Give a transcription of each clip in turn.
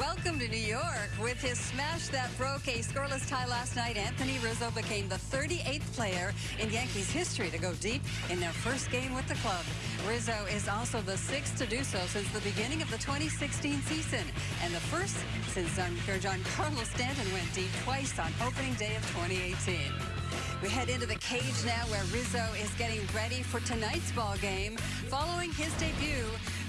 Welcome to New York. With his smash that broke a scoreless tie last night, Anthony Rizzo became the 38th player in Yankees history to go deep in their first game with the club. Rizzo is also the sixth to do so since the beginning of the 2016 season, and the first since John Carlos Stanton went deep twice on opening day of 2018. We head into the cage now where Rizzo is getting ready for tonight's ball game. Following his debut,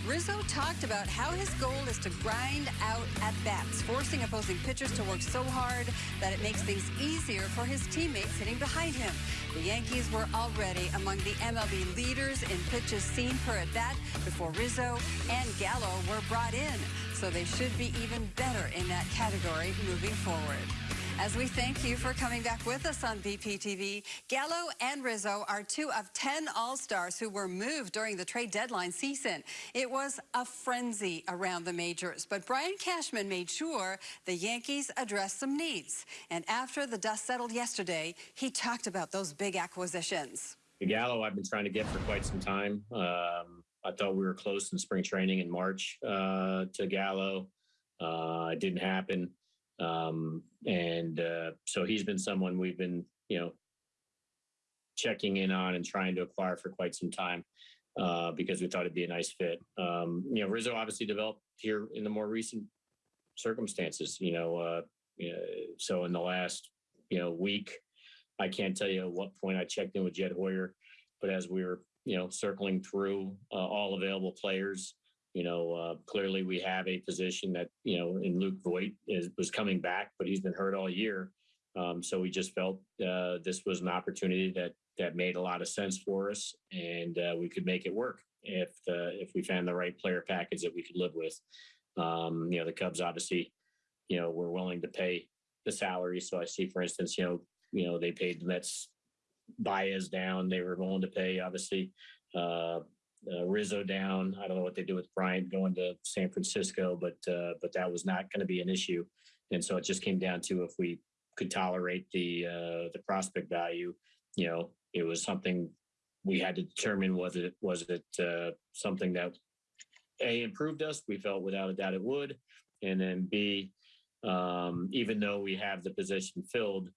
Rizzo talked about how his goal is to grind out at bats, forcing opposing pitchers to work so hard that it makes things easier for his teammates hitting behind him. The Yankees were already among the MLB leaders in pitches seen per at bat before Rizzo and Gallo were brought in, so they should be even better in that category moving forward. As we thank you for coming back with us on BPTV, Gallo and Rizzo are two of 10 All-Stars who were moved during the trade deadline season. It was a frenzy around the majors, but Brian Cashman made sure the Yankees addressed some needs. And after the dust settled yesterday, he talked about those big acquisitions. Gallo, I've been trying to get for quite some time. Um, I thought we were close in spring training in March uh, to Gallo. Uh, it didn't happen. Um, and uh, so he's been someone we've been, you know, checking in on and trying to acquire for quite some time uh, because we thought it'd be a nice fit. Um, you know, Rizzo obviously developed here in the more recent circumstances, you know, uh, you know, so in the last, you know, week, I can't tell you at what point I checked in with Jed Hoyer, but as we were, you know, circling through uh, all available players, you know, uh, clearly we have a position that, you know, in Luke Voit is, was coming back, but he's been hurt all year. Um, so we just felt uh, this was an opportunity that that made a lot of sense for us, and uh, we could make it work if the, if we found the right player package that we could live with. Um, you know, the Cubs obviously, you know, were willing to pay the salary. So I see, for instance, you know, you know they paid the Mets Baez down. They were willing to pay obviously uh, uh, Rizzo down. I don't know what they do with Bryant going to San Francisco, but uh, but that was not going to be an issue. And so it just came down to if we could tolerate the uh, the prospect value. You know, it was something we had to determine was it was it uh, something that a improved us. We felt without a doubt it would, and then b um, even though we have the position filled,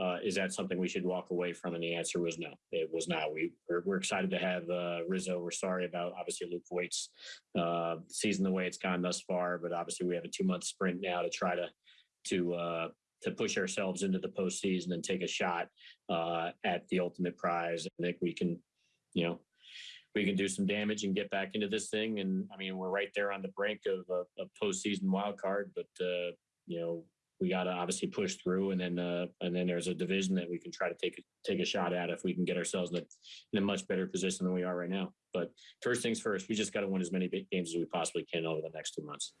uh, is that something we should walk away from? And the answer was no. It was not. We we're, we're excited to have uh, Rizzo. We're sorry about obviously Luke Voit's uh, season the way it's gone thus far, but obviously we have a two month sprint now to try to to uh, to push ourselves into the postseason and take a shot uh, at the ultimate prize. I think we can, you know, we can do some damage and get back into this thing. And I mean, we're right there on the brink of a, a postseason wild card, but uh, you know, we got to obviously push through, and then uh, and then there's a division that we can try to take take a shot at if we can get ourselves in a, in a much better position than we are right now. But first things first, we just got to win as many big games as we possibly can over the next two months.